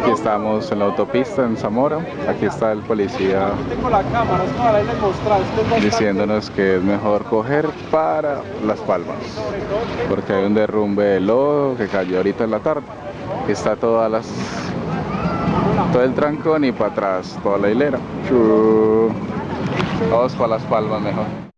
Aquí estamos en la autopista en Zamora. Aquí está el policía diciéndonos que es mejor coger para Las Palmas. Porque hay un derrumbe de lodo que cayó ahorita en la tarde. Aquí está todas las todo el trancón y para atrás toda la hilera. Vamos para Las Palmas mejor.